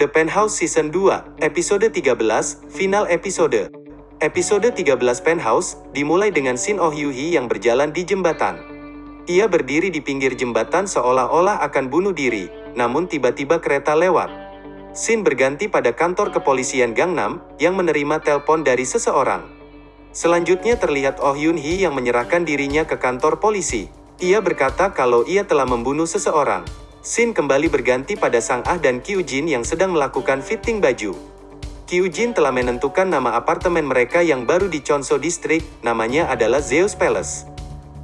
The Penthouse Season 2, Episode 13, Final Episode. Episode 13 Penthouse, dimulai dengan Shin Oh Yoo-hee yang berjalan di jembatan. Ia berdiri di pinggir jembatan seolah-olah akan bunuh diri, namun tiba-tiba kereta lewat. Shin berganti pada kantor kepolisian Gangnam, yang menerima telepon dari seseorang. Selanjutnya terlihat Oh Yun Hee yang menyerahkan dirinya ke kantor polisi. Ia berkata kalau ia telah membunuh seseorang. Scene kembali berganti pada Sang Ah dan Kyu Jin yang sedang melakukan fitting baju. Kyu Jin telah menentukan nama apartemen mereka yang baru di Chonso District, namanya adalah Zeus Palace.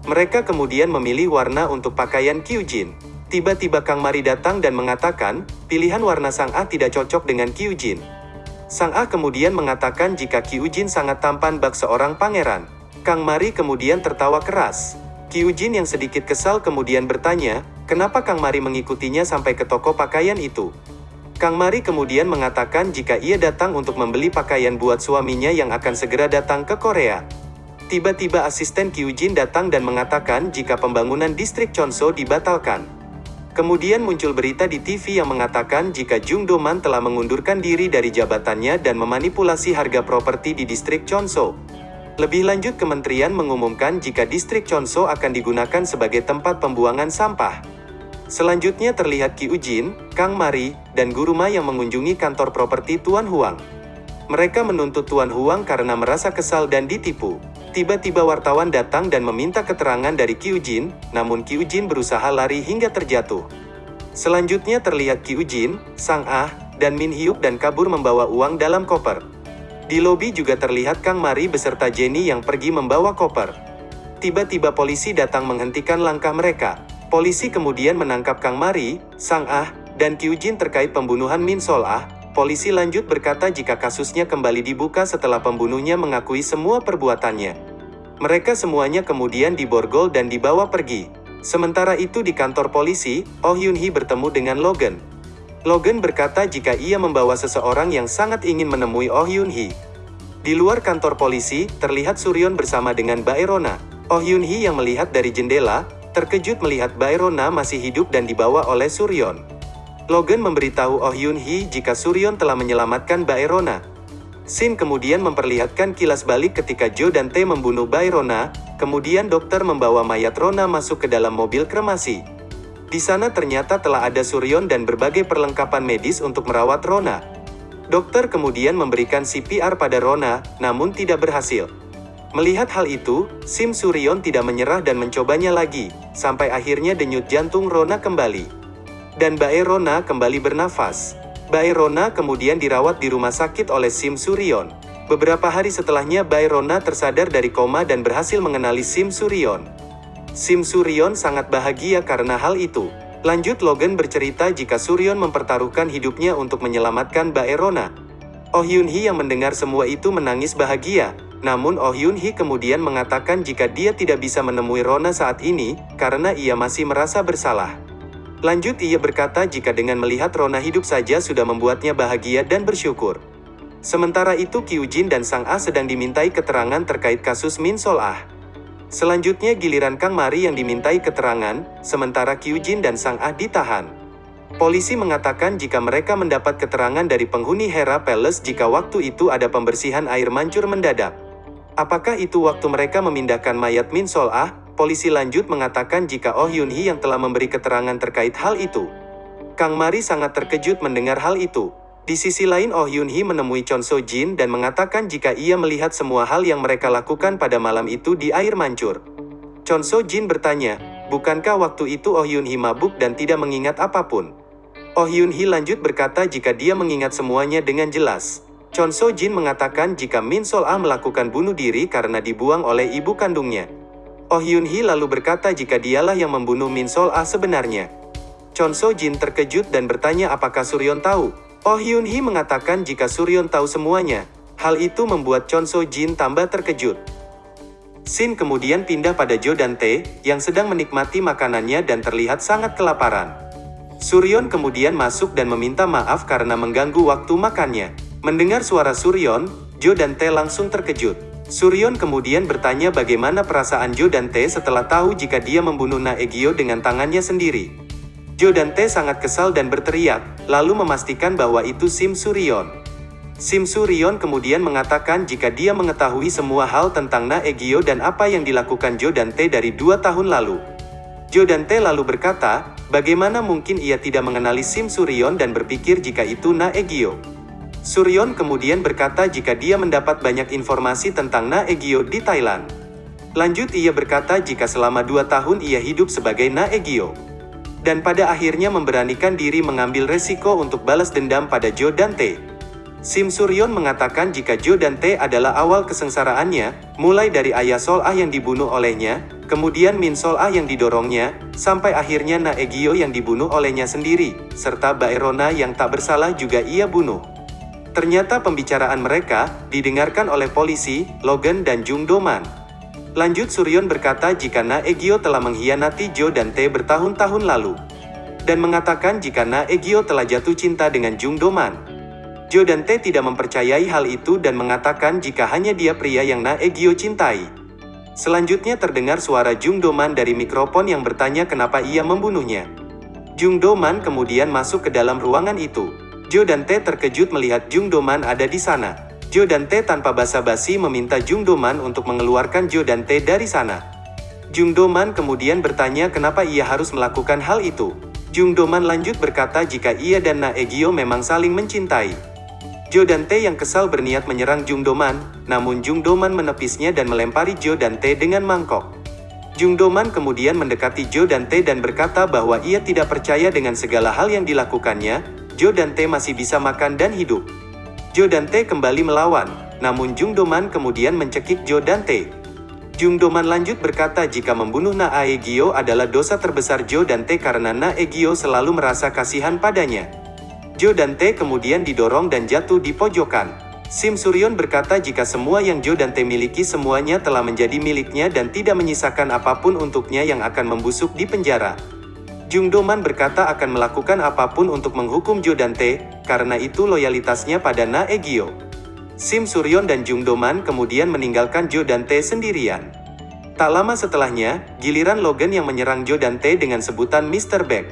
Mereka kemudian memilih warna untuk pakaian Kyu Jin. Tiba-tiba Kang Mari datang dan mengatakan, pilihan warna Sang Ah tidak cocok dengan Kyu Jin. Sang Ah kemudian mengatakan jika Kyu Jin sangat tampan bak seorang pangeran. Kang Mari kemudian tertawa keras. Kyu Jin yang sedikit kesal kemudian bertanya, Kenapa Kang Mari mengikutinya sampai ke toko pakaian itu? Kang Mari kemudian mengatakan jika ia datang untuk membeli pakaian buat suaminya yang akan segera datang ke Korea. Tiba-tiba asisten Kyujin datang dan mengatakan jika pembangunan distrik Chonso dibatalkan. Kemudian muncul berita di TV yang mengatakan jika Jung Do-man telah mengundurkan diri dari jabatannya dan memanipulasi harga properti di distrik Chonso. Lebih lanjut kementerian mengumumkan jika distrik Chonso akan digunakan sebagai tempat pembuangan sampah. Selanjutnya terlihat Ki Ujin, Kang Mari, dan Guru Ma yang mengunjungi kantor properti Tuan Huang. Mereka menuntut Tuan Huang karena merasa kesal dan ditipu. Tiba-tiba wartawan datang dan meminta keterangan dari Ki Ujin, namun Ki Ujin berusaha lari hingga terjatuh. Selanjutnya terlihat Ki Ujin, Sang Ah, dan Min Hyuk dan kabur membawa uang dalam koper. Di lobi juga terlihat Kang Mari beserta Jenny yang pergi membawa koper. Tiba-tiba polisi datang menghentikan langkah mereka. Polisi kemudian menangkap Kang Mari, Sang Ah, dan Kyujin terkait pembunuhan Min Sol Ah. Polisi lanjut berkata jika kasusnya kembali dibuka setelah pembunuhnya mengakui semua perbuatannya. Mereka semuanya kemudian diborgol dan dibawa pergi. Sementara itu di kantor polisi, Oh Yun Hee bertemu dengan Logan. Logan berkata jika ia membawa seseorang yang sangat ingin menemui Oh Yun Hee. Di luar kantor polisi, terlihat Suryon bersama dengan Baerona. Oh Yun Hee yang melihat dari jendela, terkejut melihat Baerona masih hidup dan dibawa oleh Suryon. Logan memberitahu Oh Yun Hee jika Suryon telah menyelamatkan Baerona. Sin kemudian memperlihatkan kilas balik ketika Jo dan Tae membunuh Baerona, kemudian dokter membawa mayat Rona masuk ke dalam mobil kremasi. Di sana ternyata telah ada Suryon dan berbagai perlengkapan medis untuk merawat Rona. Dokter kemudian memberikan CPR pada Rona, namun tidak berhasil. Melihat hal itu, Sim Suryon tidak menyerah dan mencobanya lagi, sampai akhirnya denyut jantung Rona kembali. Dan Bae Rona kembali bernafas. Bae Rona kemudian dirawat di rumah sakit oleh Sim Suryon. Beberapa hari setelahnya Bae Rona tersadar dari koma dan berhasil mengenali Sim Suryon. Sim Suryon sangat bahagia karena hal itu. Lanjut Logan bercerita jika Suryon mempertaruhkan hidupnya untuk menyelamatkan Bae Rona. Oh Hyun Hee yang mendengar semua itu menangis bahagia, namun Oh Yun Hee kemudian mengatakan jika dia tidak bisa menemui Rona saat ini, karena ia masih merasa bersalah. Lanjut ia berkata jika dengan melihat Rona hidup saja sudah membuatnya bahagia dan bersyukur. Sementara itu Jin dan Sang Ah sedang dimintai keterangan terkait kasus Min Sol Ah. Selanjutnya giliran Kang Mari yang dimintai keterangan, sementara Jin dan Sang Ah ditahan. Polisi mengatakan jika mereka mendapat keterangan dari penghuni Hera Palace jika waktu itu ada pembersihan air mancur mendadak. Apakah itu waktu mereka memindahkan mayat Min Sol Ah? Polisi lanjut mengatakan jika Oh Yun Hee yang telah memberi keterangan terkait hal itu. Kang Mari sangat terkejut mendengar hal itu. Di sisi lain Oh Yun Hee menemui Chon So Jin dan mengatakan jika ia melihat semua hal yang mereka lakukan pada malam itu di air mancur. Chon So Jin bertanya, bukankah waktu itu Oh Yun Hee mabuk dan tidak mengingat apa pun? Oh Yun Hee lanjut berkata jika dia mengingat semuanya dengan jelas. Chon So Jin mengatakan jika Min Sol Ah melakukan bunuh diri karena dibuang oleh ibu kandungnya. Oh Hyun Hee lalu berkata jika dialah yang membunuh Min Sol Ah sebenarnya. Chon So Jin terkejut dan bertanya apakah Suryon tahu. Oh Hyun Hee mengatakan jika Suryon tahu semuanya. Hal itu membuat Chon So Jin tambah terkejut. Sin kemudian pindah pada Jo dan Tae, yang sedang menikmati makanannya dan terlihat sangat kelaparan. Suryon kemudian masuk dan meminta maaf karena mengganggu waktu makannya. Mendengar suara Suryon, Jo dan Tae langsung terkejut. Suryon kemudian bertanya bagaimana perasaan Jo dan Tae setelah tahu jika dia membunuh Naegyo dengan tangannya sendiri. Jo dan Tae sangat kesal dan berteriak, lalu memastikan bahwa itu Sim Suryon. Sim Suryon kemudian mengatakan jika dia mengetahui semua hal tentang Na Egyo dan apa yang dilakukan Jo dan Tae dari dua tahun lalu. Jo dan Tae lalu berkata, bagaimana mungkin ia tidak mengenali Sim Suryon dan berpikir jika itu Na Egyo. Suryon kemudian berkata jika dia mendapat banyak informasi tentang Na Egyo di Thailand. Lanjut ia berkata jika selama dua tahun ia hidup sebagai Na Egyo dan pada akhirnya memberanikan diri mengambil resiko untuk balas dendam pada Joe Dante. Sim Suryon mengatakan jika Joe Dante adalah awal kesengsaraannya, mulai dari ayah Sol Ah yang dibunuh olehnya, kemudian Min Sol Ah yang didorongnya, sampai akhirnya Na Egyo yang dibunuh olehnya sendiri, serta Baerona yang tak bersalah juga ia bunuh. Ternyata pembicaraan mereka, didengarkan oleh polisi, Logan dan Jung Doman. Lanjut Suryon berkata jika Na Egyo telah mengkhianati Jo dan Tae bertahun-tahun lalu. Dan mengatakan jika Na Egyo telah jatuh cinta dengan Jung Doman. Jo dan Tae tidak mempercayai hal itu dan mengatakan jika hanya dia pria yang Na Egyo cintai. Selanjutnya terdengar suara Jung Doman dari mikrofon yang bertanya kenapa ia membunuhnya. Jung Doman kemudian masuk ke dalam ruangan itu. Jo dan Tae terkejut melihat Jung Doman ada di sana. Jo dan Tae tanpa basa-basi meminta Jung Doman untuk mengeluarkan Jo dan Tae dari sana. Jung Doman kemudian bertanya kenapa ia harus melakukan hal itu. Jung Doman lanjut berkata jika ia dan Na Egyo memang saling mencintai. Jo dan Tae yang kesal berniat menyerang Jung Doman, namun Jung Doman menepisnya dan melempari Jo dan Tae dengan mangkok. Jung Doman kemudian mendekati Jo dan Tae dan berkata bahwa ia tidak percaya dengan segala hal yang dilakukannya, Jo dan masih bisa makan dan hidup. Jo Dante kembali melawan, namun Jung Doman kemudian mencekik Jo Dante. Jung Doman lanjut berkata jika membunuh Na Aegyo adalah dosa terbesar Jo Dante karena Na Aegyo selalu merasa kasihan padanya. Jo Dante kemudian didorong dan jatuh di pojokan. Sim Suryon berkata jika semua yang Jo Dante miliki semuanya telah menjadi miliknya dan tidak menyisakan apa pun untuknya yang akan membusuk di penjara. Jung Doman berkata akan melakukan apa pun untuk menghukum Jo Dante, karena itu loyalitasnya pada Na Egyo. Sim Suryon dan Jung Doman kemudian meninggalkan Jo Dante sendirian. Tak lama setelahnya, giliran Logan yang menyerang Jo Dante dengan sebutan Mr. Beck.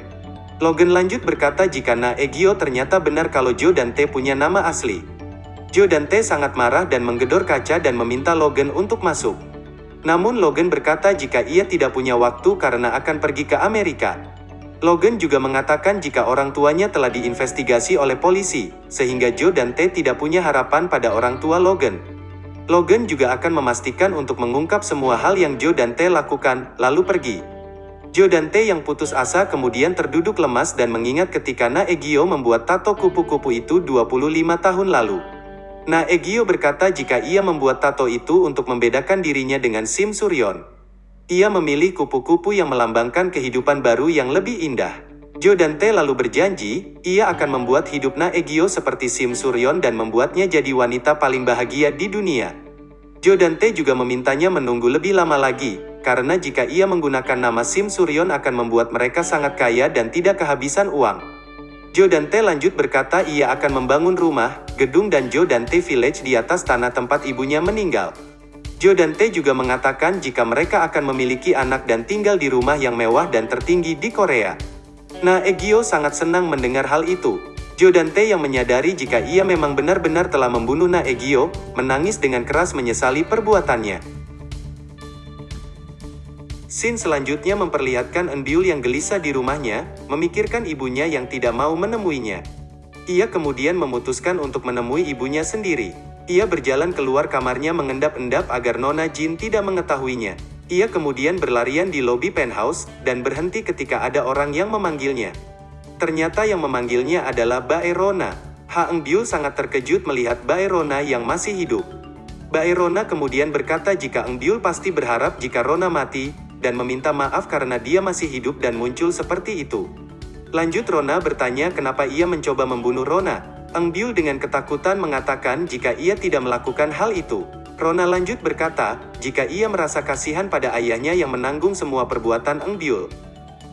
Logan lanjut berkata jika Na Egyo ternyata benar kalau Jo Dante punya nama asli. Jo Dante sangat marah dan menggedor kaca dan meminta Logan untuk masuk. Namun Logan berkata jika ia tidak punya waktu karena akan pergi ke Amerika. Logan juga mengatakan jika orang tuanya telah diinvestigasi oleh polisi, sehingga Joe dan Ted tidak punya harapan pada orang tua Logan. Logan juga akan memastikan untuk mengungkap semua hal yang Joe dan Ted lakukan, lalu pergi. Joe dan Ted yang putus asa kemudian terduduk lemas dan mengingat ketika Na Egyo membuat tato kupu-kupu itu 25 tahun lalu. Na Egyo berkata jika ia membuat tato itu untuk membedakan dirinya dengan Sim Suryon. Ia memilih kupu-kupu yang melambangkan kehidupan baru yang lebih indah. Jo Dante lalu berjanji, ia akan membuat hidup Na Egyo seperti Sim Suryon dan membuatnya jadi wanita paling bahagia di dunia. Jo Dante juga memintanya menunggu lebih lama lagi, karena jika ia menggunakan nama Sim Suryon akan membuat mereka sangat kaya dan tidak kehabisan uang. Jo Dante lanjut berkata ia akan membangun rumah, gedung dan Jo Dante Village di atas tanah tempat ibunya meninggal. Jo dan Tae juga mengatakan jika mereka akan memiliki anak dan tinggal di rumah yang mewah dan tertinggi di Korea. Na Egyo sangat senang mendengar hal itu. Jo dan Tae yang menyadari jika ia memang benar-benar telah membunuh Na Egyo, menangis dengan keras menyesali perbuatannya. Scene selanjutnya memperlihatkan Enbiul yang gelisah di rumahnya, memikirkan ibunya yang tidak mau menemuinya. Ia kemudian memutuskan untuk menemui ibunya sendiri. Ia berjalan keluar kamarnya mengendap-endap agar Nona Jin tidak mengetahuinya. Ia kemudian berlarian di lobi penthouse, dan berhenti ketika ada orang yang memanggilnya. Ternyata yang memanggilnya adalah Baerona. Ha Eng Biu sangat terkejut melihat Baerona yang masih hidup. Baerona kemudian berkata jika Eng Biu pasti berharap jika Rona mati, dan meminta maaf karena dia masih hidup dan muncul seperti itu. Lanjut Rona bertanya kenapa ia mencoba membunuh Rona, Eng Biu dengan ketakutan mengatakan jika ia tidak melakukan hal itu. Rona lanjut berkata, jika ia merasa kasihan pada ayahnya yang menanggung semua perbuatan Eng Biul.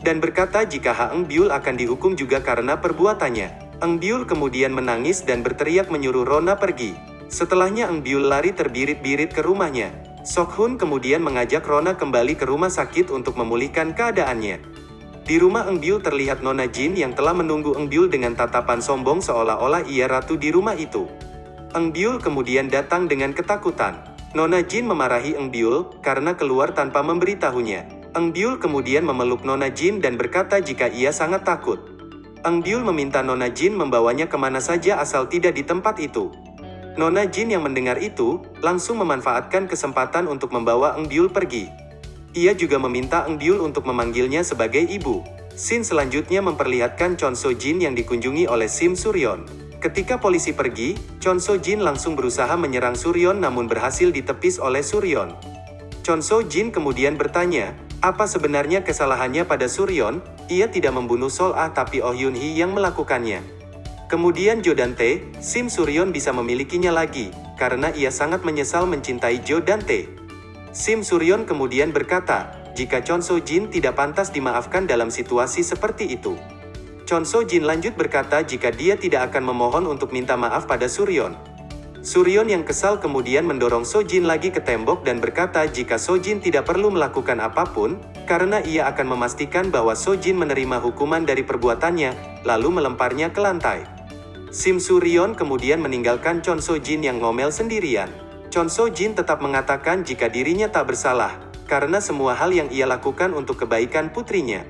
Dan berkata jika Ha Eng Biul akan dihukum juga karena perbuatannya. Eng Biul kemudian menangis dan berteriak menyuruh Rona pergi. Setelahnya Eng Biul lari terbirit-birit ke rumahnya. Sok Hun kemudian mengajak Rona kembali ke rumah sakit untuk memulihkan keadaannya. Di rumah Eng Biul terlihat Nona Jin yang telah menunggu Eng Biul dengan tatapan sombong seolah-olah ia ratu di rumah itu. Eng Biul kemudian datang dengan ketakutan. Nona Jin memarahi Eng Biul karena keluar tanpa memberitahunya. Eng Biul kemudian memeluk Nona Jin dan berkata jika ia sangat takut. Eng Biul meminta Nona Jin membawanya ke mana saja asal tidak di tempat itu. Nona Jin yang mendengar itu, langsung memanfaatkan kesempatan untuk membawa Eng Biul pergi. Ia juga meminta Eng untuk memanggilnya sebagai ibu. Scene selanjutnya memperlihatkan Chon So Jin yang dikunjungi oleh Sim Suryon. Ketika polisi pergi, Chon So Jin langsung berusaha menyerang Suryon namun berhasil ditepis oleh Suryon. Chon So Jin kemudian bertanya, apa sebenarnya kesalahannya pada Suryon? Ia tidak membunuh Sol Ah tapi Oh Yun Hee yang melakukannya. Kemudian Jo Dante, Sim Suryon bisa memilikinya lagi, karena ia sangat menyesal mencintai Jo Dante. Sim Suryon kemudian berkata, jika Chon So Jin tidak pantas dimaafkan dalam situasi seperti itu. Chon So Jin lanjut berkata jika dia tidak akan memohon untuk minta maaf pada Suryon. Suryon yang kesal kemudian mendorong So Jin lagi ke tembok dan berkata jika So Jin tidak perlu melakukan apa pun, karena ia akan memastikan bahwa So Jin menerima hukuman dari perbuatannya, lalu melemparnya ke lantai. Sim Suryon kemudian meninggalkan Chon So Jin yang ngomel sendirian. Chon So Jin tetap mengatakan jika dirinya tak bersalah, karena semua hal yang ia lakukan untuk kebaikan putrinya.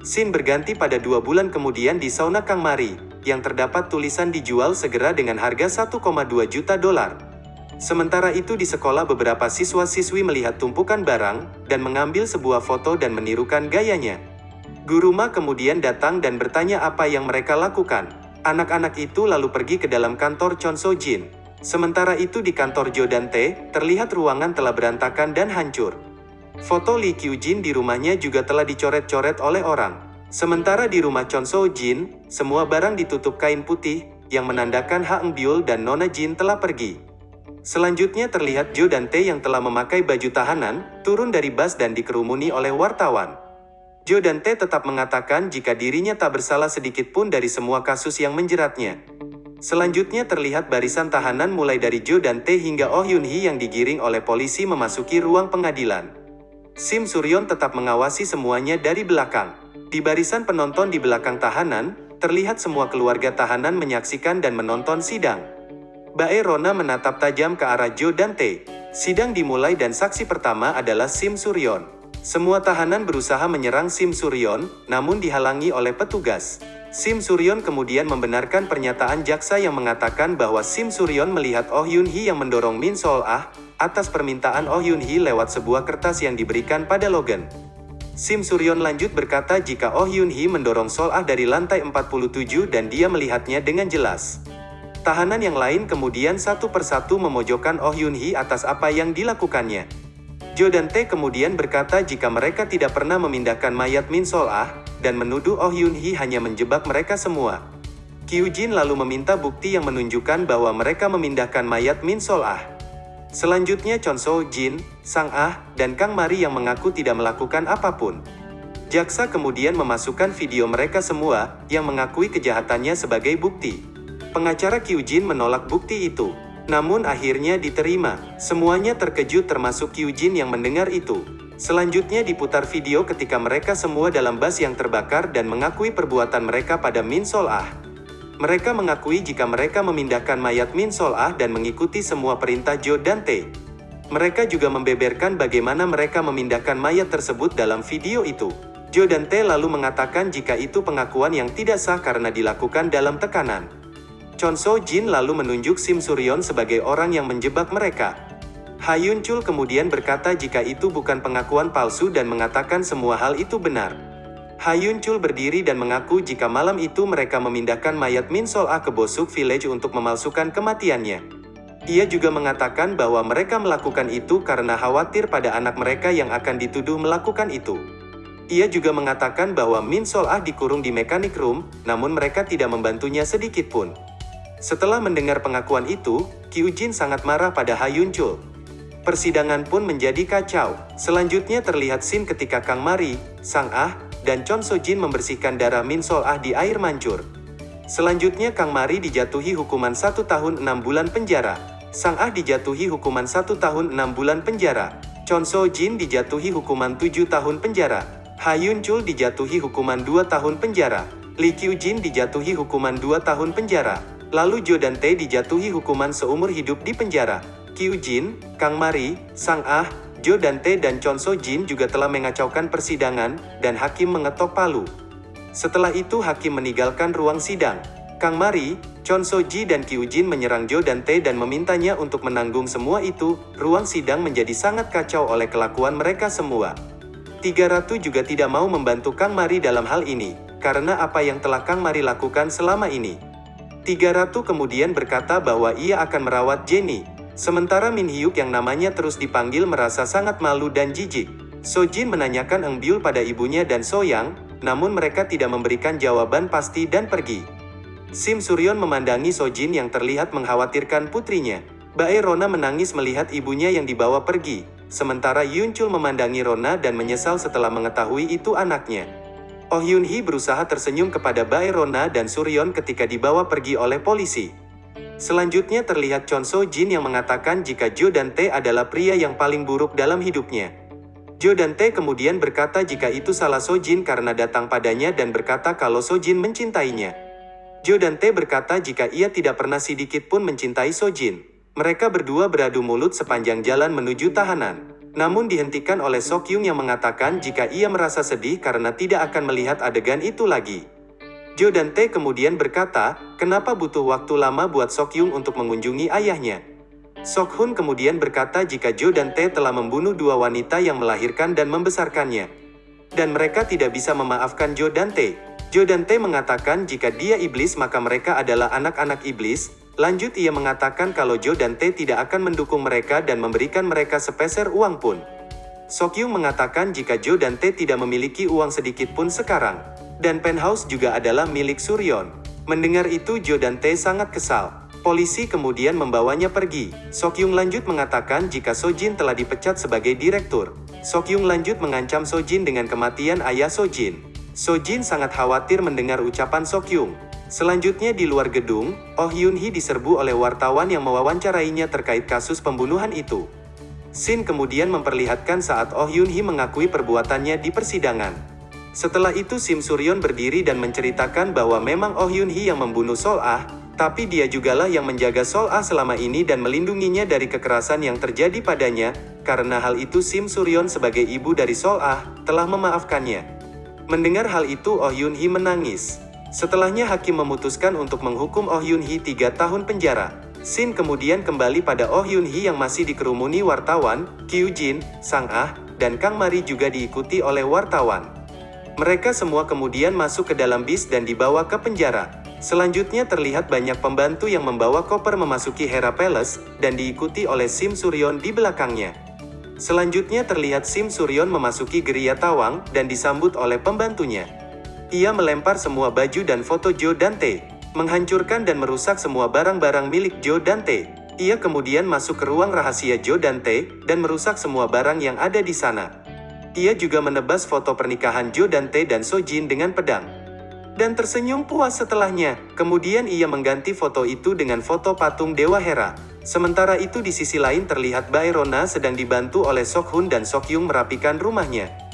Sin berganti pada dua bulan kemudian di sauna Kang Mari, yang terdapat tulisan dijual segera dengan harga 1,2 juta dolar. Sementara itu di sekolah beberapa siswa-siswi melihat tumpukan barang, dan mengambil sebuah foto dan menirukan gayanya. Guru Ma kemudian datang dan bertanya apa yang mereka lakukan. Anak-anak itu lalu pergi ke dalam kantor Chon So Jin. Sementara itu di kantor Jo Dante, terlihat ruangan telah berantakan dan hancur. Foto Lee Kyu Jin di rumahnya juga telah dicoret-coret oleh orang. Sementara di rumah Chon So Jin, semua barang ditutup kain putih, yang menandakan Ha Eng Byul dan Nona Jin telah pergi. Selanjutnya terlihat Jo Dante yang telah memakai baju tahanan, turun dari bus dan dikerumuni oleh wartawan. Jo Dante tetap mengatakan jika dirinya tak bersalah sedikit pun dari semua kasus yang menjeratnya. Selanjutnya terlihat barisan tahanan mulai dari Jo dan Tae hingga Oh Yun Hee yang digiring oleh polisi memasuki ruang pengadilan. Sim Suryon tetap mengawasi semuanya dari belakang. Di barisan penonton di belakang tahanan, terlihat semua keluarga tahanan menyaksikan dan menonton sidang. Bae Rona menatap tajam ke arah Jo dan Tae. Sidang dimulai dan saksi pertama adalah Sim Suryon. Semua tahanan berusaha menyerang Sim Suryon, namun dihalangi oleh petugas. Sim Suryon kemudian membenarkan pernyataan jaksa yang mengatakan bahwa Sim Suryon melihat Oh Yun Hee yang mendorong Min Sol Ah, atas permintaan Oh Yun Hee lewat sebuah kertas yang diberikan pada Logan. Sim Suryon lanjut berkata jika Oh Yun Hee mendorong Sol Ah dari lantai 47 dan dia melihatnya dengan jelas. Tahanan yang lain kemudian satu persatu memojokkan Oh Yun Hee atas apa yang dilakukannya. Jo dan Tae kemudian berkata jika mereka tidak pernah memindahkan mayat Min Sol Ah, dan menuduh Oh Yun Hee hanya menjebak mereka semua. Kyu Jin lalu meminta bukti yang menunjukkan bahwa mereka memindahkan mayat Min Sol Ah. Selanjutnya Chon So Jin, Sang Ah, dan Kang Mari yang mengaku tidak melakukan apa pun. Jaksa kemudian memasukkan video mereka semua, yang mengakui kejahatannya sebagai bukti. Pengacara Kyu Jin menolak bukti itu. Namun akhirnya diterima. Semuanya terkejut termasuk Kyu Jin yang mendengar itu. Selanjutnya diputar video ketika mereka semua dalam bus yang terbakar dan mengakui perbuatan mereka pada Min Sol Ah. Mereka mengakui jika mereka memindahkan mayat Min Sol Ah dan mengikuti semua perintah Jo dan Tae. Mereka juga membeberkan bagaimana mereka memindahkan mayat tersebut dalam video itu. Jo dan Tae lalu mengatakan jika itu pengakuan yang tidak sah karena dilakukan dalam tekanan. Chon So Jin lalu menunjuk Sim Suryon sebagai orang yang menjebak mereka. Hayun Chul kemudian berkata jika itu bukan pengakuan palsu dan mengatakan semua hal itu benar. Hayun Chul berdiri dan mengaku jika malam itu mereka memindahkan mayat Min Sol A ke Bosuk Village untuk memalsukan kematiannya. Ia juga mengatakan bahwa mereka melakukan itu karena khawatir pada anak mereka yang akan dituduh melakukan itu. Ia juga mengatakan bahwa Min Sol Ah dikurung di mechanic room, namun mereka tidak membantunya sedikit pun. Setelah mendengar pengakuan itu, Kyu Jin sangat marah pada Hayun Chul. Persidangan pun menjadi kacau. Selanjutnya terlihat scene ketika Kang Mari, Sang Ah, dan Chon So Jin membersihkan darah Min Sol Ah di air mancur. Selanjutnya Kang Mari dijatuhi hukuman satu tahun enam bulan penjara. Sang Ah dijatuhi hukuman satu tahun enam bulan penjara. Chon So Jin dijatuhi hukuman tujuh tahun penjara. Ha Yun Chul dijatuhi hukuman 2 tahun penjara. Lee Kyu Jin dijatuhi hukuman 2 tahun penjara. Lalu Jo dan Tae dijatuhi hukuman seumur hidup di penjara. Kyu Jin, Kang Mari, Sang Ah, Jo dan Tae dan Chon So Jin juga telah mengacaukan persidangan, dan hakim mengetok palu. Setelah itu hakim meninggalkan ruang sidang. Kang Mari, Chon So Ji dan Kyu Jin menyerang Jo dan Tae dan memintanya untuk menanggung semua itu, ruang sidang menjadi sangat kacau oleh kelakuan mereka semua. Tiga Ratu juga tidak mau membantu Kang Mari dalam hal ini, karena apa yang telah Kang Mari lakukan selama ini. Tiga Ratu kemudian berkata bahwa ia akan merawat Jenny, sementara Min Hyuk yang namanya terus dipanggil merasa sangat malu dan jijik. So Jin menanyakan Eng Byul pada ibunya dan So Yang, namun mereka tidak memberikan jawaban pasti dan pergi. Sim Suryon memandangi So Jin yang terlihat mengkhawatirkan putrinya. Bae Rona menangis melihat ibunya yang dibawa pergi, Sementara Yun Chul memandangi Rona dan menyesal setelah mengetahui itu anaknya. Oh Yun Hee berusaha tersenyum kepada Bae Rona dan Suryon ketika dibawa pergi oleh polisi. Selanjutnya terlihat Chon So Jin yang mengatakan jika Jo dan Tae adalah pria yang paling buruk dalam hidupnya. Jo dan Tae kemudian berkata jika itu salah So Jin karena datang padanya dan berkata kalau So Jin mencintainya. Jo dan Tae berkata jika ia tidak pernah sedikit pun mencintai So Jin. Mereka berdua beradu mulut sepanjang jalan menuju tahanan. Namun dihentikan oleh Sokyung yang mengatakan jika ia merasa sedih karena tidak akan melihat adegan itu lagi. Jo dan Tae kemudian berkata, kenapa butuh waktu lama buat Sokyung untuk mengunjungi ayahnya. Sokhun kemudian berkata jika Jo dan Tae telah membunuh dua wanita yang melahirkan dan membesarkannya. Dan mereka tidak bisa memaafkan Jo dan Tae. Jo dan Tae mengatakan jika dia iblis maka mereka adalah anak-anak iblis, Lanjut ia mengatakan kalau Jo dan Tae tidak akan mendukung mereka dan memberikan mereka sepeser uang pun. Sokyung mengatakan jika Jo dan Tae tidak memiliki uang sedikit pun sekarang. Dan penthouse juga adalah milik Suryon. Mendengar itu Jo dan Tae sangat kesal. Polisi kemudian membawanya pergi. Sokyung lanjut mengatakan jika Sojin telah dipecat sebagai direktur. Sokyung lanjut mengancam Sojin dengan kematian ayah Sojin. Sojin sangat khawatir mendengar ucapan Sokyung. Selanjutnya di luar gedung, Oh Yun Hee diserbu oleh wartawan yang mewawancarainya terkait kasus pembunuhan itu. Sin kemudian memperlihatkan saat Oh Yun Hee mengakui perbuatannya di persidangan. Setelah itu Sim Suryon berdiri dan menceritakan bahwa memang Oh Yun Hee yang membunuh Sol Ah, tapi dia jugalah yang menjaga Sol Ah selama ini dan melindunginya dari kekerasan yang terjadi padanya, karena hal itu Sim Suryon sebagai ibu dari Sol Ah, telah memaafkannya. Mendengar hal itu Oh Yun Hee menangis. Setelahnya hakim memutuskan untuk menghukum Oh Yun Hee tiga tahun penjara. Sin kemudian kembali pada Oh Yun Hee yang masih dikerumuni wartawan, Kyu Jin, Sang Ah, dan Kang Mari juga diikuti oleh wartawan. Mereka semua kemudian masuk ke dalam bis dan dibawa ke penjara. Selanjutnya terlihat banyak pembantu yang membawa koper memasuki Hera Palace, dan diikuti oleh Sim Suryon di belakangnya. Selanjutnya terlihat Sim Suryon memasuki geria tawang, dan disambut oleh pembantunya. Ia melempar semua baju dan foto Joe Dante, menghancurkan dan merusak semua barang-barang milik Joe Dante. Ia kemudian masuk ke ruang rahasia Joe Dante, dan merusak semua barang yang ada di sana. Ia juga menebas foto pernikahan Joe Dante dan Sojin dengan pedang. Dan tersenyum puas setelahnya, kemudian ia mengganti foto itu dengan foto patung Dewa Hera. Sementara itu di sisi lain terlihat Baerona sedang dibantu oleh Sokhun dan Sokyung merapikan rumahnya.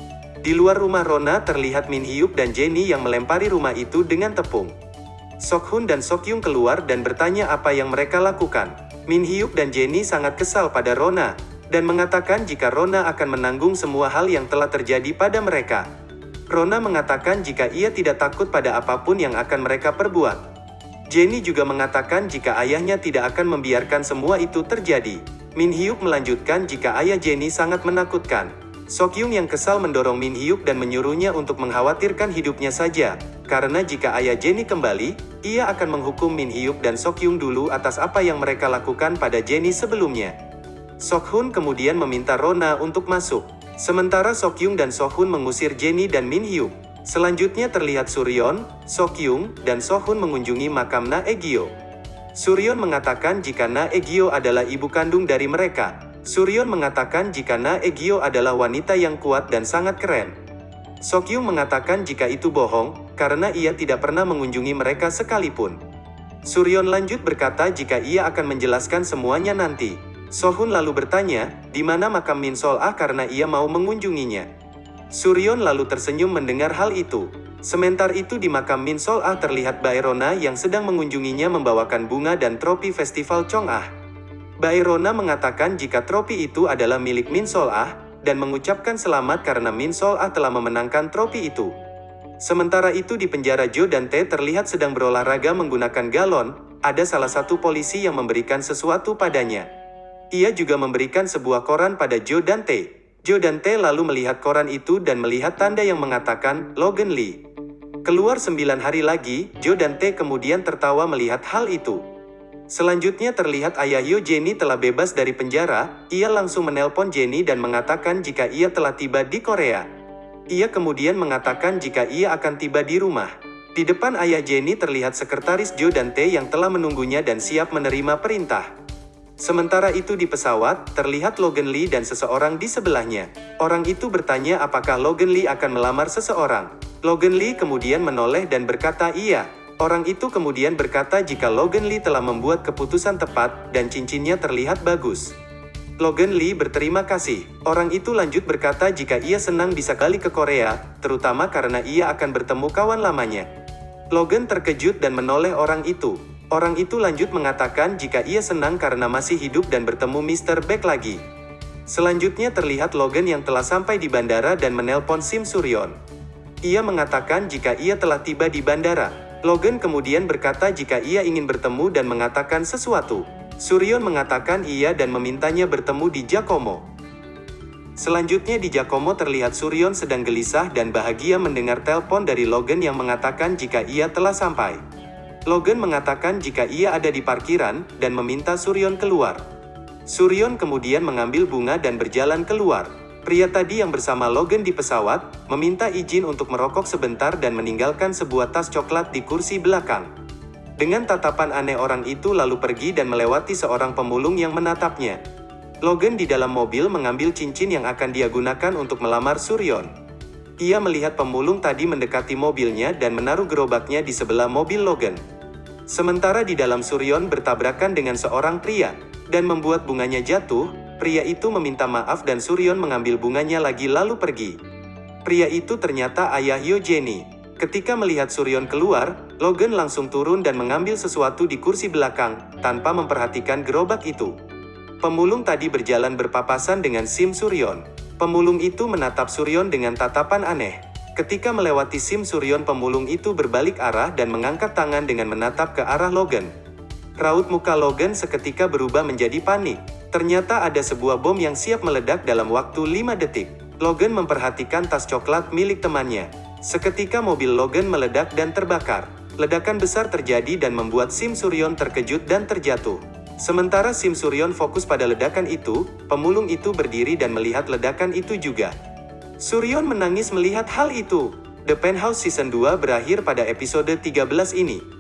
Di luar rumah Rona terlihat Min Hyuk dan Jenny yang melempari rumah itu dengan tepung. Sok Hun dan Sok Yung keluar dan bertanya apa yang mereka lakukan. Min Hyuk dan Jenny sangat kesal pada Rona, dan mengatakan jika Rona akan menanggung semua hal yang telah terjadi pada mereka. Rona mengatakan jika ia tidak takut pada apa pun yang akan mereka perbuat. Jenny juga mengatakan jika ayahnya tidak akan membiarkan semua itu terjadi. Min Hyuk melanjutkan jika ayah Jenny sangat menakutkan. Sokyung yang kesal mendorong Min Hyuk dan menyuruhnya untuk mengkhawatirkan hidupnya saja, karena jika ayah Jenny kembali, ia akan menghukum Min Hyuk dan Sokyung dulu atas apa yang mereka lakukan pada Jenny sebelumnya. Sokhun kemudian meminta Rona untuk masuk, sementara Sokyung dan Sohun mengusir Jenny dan Min Hyuk. Selanjutnya terlihat Suryon, Sokyung, dan Sohun mengunjungi makam Na Egyo. Suryon mengatakan jika Na Egyo adalah ibu kandung dari mereka, Suryon mengatakan jika Na Egyo adalah wanita yang kuat dan sangat keren. Sokyung mengatakan jika itu bohong, karena ia tidak pernah mengunjungi mereka sekalipun. Suryon lanjut berkata jika ia akan menjelaskan semuanya nanti. Sohun lalu bertanya, di mana makam Min Sol Ah karena ia mau mengunjunginya. Suryon lalu tersenyum mendengar hal itu. Sementar itu di makam Min Sol Ah terlihat Baerona yang sedang mengunjunginya membawakan bunga dan tropi festival Chong Ah. Baerona mengatakan jika tropi itu adalah milik Min Sol Ah, dan mengucapkan selamat karena Min Sol Ah telah memenangkan tropi itu. Sementara itu di penjara Jo dan Tae terlihat sedang berolahraga menggunakan galon, ada salah satu polisi yang memberikan sesuatu padanya. Ia juga memberikan sebuah koran pada Jo dan Tae. Jo dan Tae lalu melihat koran itu dan melihat tanda yang mengatakan, Logan Lee. Keluar sembilan hari lagi, Jo dan Tae kemudian tertawa melihat hal itu. Selanjutnya terlihat ayah Yo Jenny telah bebas dari penjara, ia langsung menelpon Jenny dan mengatakan jika ia telah tiba di Korea. Ia kemudian mengatakan jika ia akan tiba di rumah. Di depan ayah Jenny terlihat sekretaris Jo dan Tae yang telah menunggunya dan siap menerima perintah. Sementara itu di pesawat, terlihat Logan Lee dan seseorang di sebelahnya. Orang itu bertanya apakah Logan Lee akan melamar seseorang. Logan Lee kemudian menoleh dan berkata iya. Orang itu kemudian berkata jika Logan Lee telah membuat keputusan tepat, dan cincinnya terlihat bagus. Logan Lee berterima kasih. Orang itu lanjut berkata jika ia senang bisa kali ke Korea, terutama karena ia akan bertemu kawan lamanya. Logan terkejut dan menoleh orang itu. Orang itu lanjut mengatakan jika ia senang karena masih hidup dan bertemu Mr. Beck lagi. Selanjutnya terlihat Logan yang telah sampai di bandara dan menelpon Sim Suryon. Ia mengatakan jika ia telah tiba di bandara. Logan kemudian berkata jika ia ingin bertemu dan mengatakan sesuatu. Suryon mengatakan iya dan memintanya bertemu di Giacomo. Selanjutnya di Giacomo terlihat Suryon sedang gelisah dan bahagia mendengar telepon dari Logan yang mengatakan jika ia telah sampai. Logan mengatakan jika ia ada di parkiran, dan meminta Suryon keluar. Suryon kemudian mengambil bunga dan berjalan keluar. Pria tadi yang bersama Logan di pesawat, meminta izin untuk merokok sebentar dan meninggalkan sebuah tas coklat di kursi belakang. Dengan tatapan aneh orang itu lalu pergi dan melewati seorang pemulung yang menatapnya. Logan di dalam mobil mengambil cincin yang akan dia gunakan untuk melamar Suryon. Ia melihat pemulung tadi mendekati mobilnya dan menaruh gerobaknya di sebelah mobil Logan. Sementara di dalam Suryon bertabrakan dengan seorang pria, dan membuat bunganya jatuh, pria itu meminta maaf dan Suryon mengambil bunganya lagi lalu pergi. Pria itu ternyata ayah Yo Jenny. Ketika melihat Suryon keluar, Logan langsung turun dan mengambil sesuatu di kursi belakang, tanpa memperhatikan gerobak itu. Pemulung tadi berjalan berpapasan dengan Sim Suryon. Pemulung itu menatap Suryon dengan tatapan aneh. Ketika melewati Sim Suryon pemulung itu berbalik arah dan mengangkat tangan dengan menatap ke arah Logan. Raut muka Logan seketika berubah menjadi panik. Ternyata ada sebuah bom yang siap meledak dalam waktu 5 detik. Logan memperhatikan tas coklat milik temannya. Seketika mobil Logan meledak dan terbakar. Ledakan besar terjadi dan membuat Sim Suryon terkejut dan terjatuh. Sementara Sim Suryon fokus pada ledakan itu, pemulung itu berdiri dan melihat ledakan itu juga. Suryon menangis melihat hal itu. The Penthouse Season 2 berakhir pada episode 13 ini.